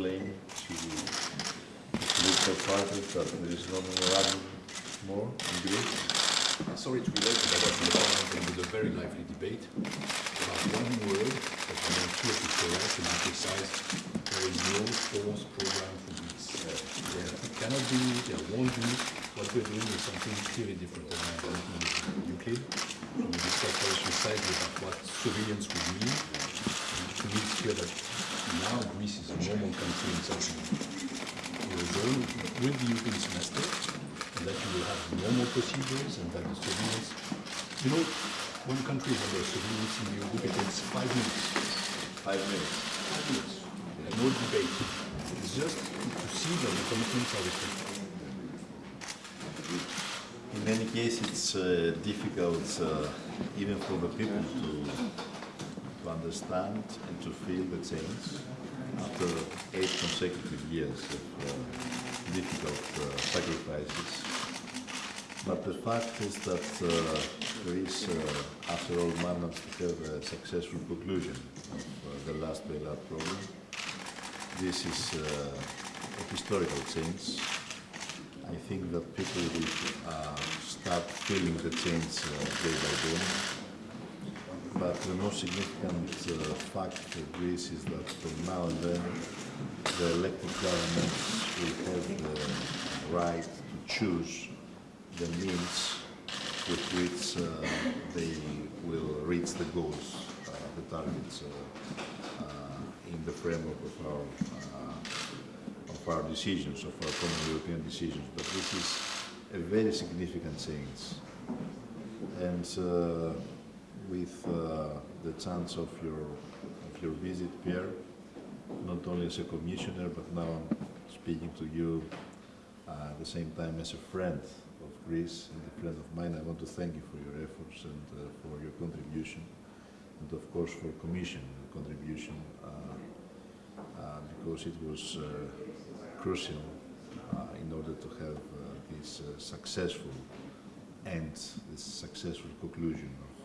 chance to to political parties that there is no memorandum more in Greece? Uh, sorry to be late, but I was in with a very lively debate about one word that we want to be correct and precise. There is no force program for Greece. There cannot be, there won't be. What we're doing is something clearly different than I'm working with Euclid. We discussed very precisely about what surveillance would mean. To me, it's clear that Greece is a normal country in such a Eurozone with the European semester, and that you will have normal procedures and that the surveillance, you know, one country is under surveillance in Eurogroup, it takes five minutes. Five minutes. Five minutes. And no debate. It's just to see that the commitments are respected. In any case, it's uh, difficult uh, even for the people to, understand and to feel the change after eight consecutive years of uh, difficult uh, sacrifices. But the fact is that uh, Greece, uh, after all, managed to have a successful conclusion of uh, the last bailout program. This is a historical change. I think that people will uh, start feeling the change uh, day by day. But the most significant uh, fact for Greece is that from now and then, the elected governments will have the right to choose the means with which uh, they will reach the goals, uh, the targets uh, uh, in the framework of our uh, of our decisions, of our common European decisions. But this is a very significant change. And with uh, the chance of your, of your visit, Pierre, not only as a commissioner, but now I'm speaking to you uh, at the same time as a friend of Greece and a friend of mine, I want to thank you for your efforts and uh, for your contribution, and of course for Commission contribution, uh, uh, because it was uh, crucial in order to have this successful end, this successful conclusion of,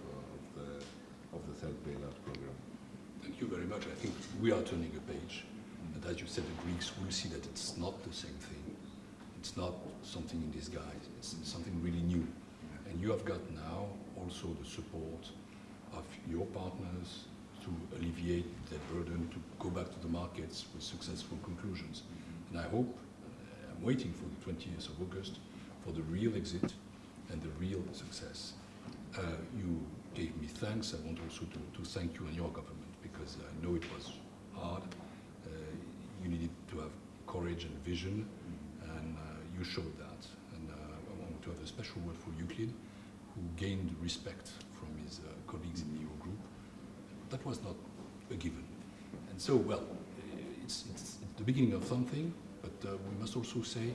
of the third bailout program. Thank you very much. I think we are turning a page. And as you said, the Greeks will see that it's not the same thing. It's not something in disguise. It's something really new. And you have got now also the support of your partners to alleviate that burden, to go back to the markets with successful conclusions. And I hope, uh, I'm waiting for the 20th of August for the real exit and the real success. Uh, you gave me thanks. I want also to, to thank you and your government because I know it was hard. Uh, you needed to have courage and vision, and uh, you showed that. And uh, I want to have a special word for Euclid, who gained respect from his uh, colleagues in the Eurogroup. That was not a given. And so, well, it's, it's the beginning of something, but uh, we must also say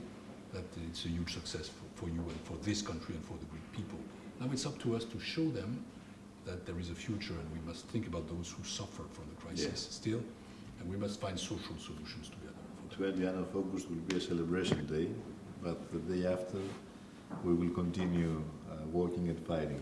that it's a huge success for, for you and for this country and for the Greek people. Now it's up to us to show them that there is a future and we must think about those who suffer from the crisis Yes. still, and we must find social solutions together. For that. 20th of August will be a celebration day, but the day after we will continue uh, working and fighting.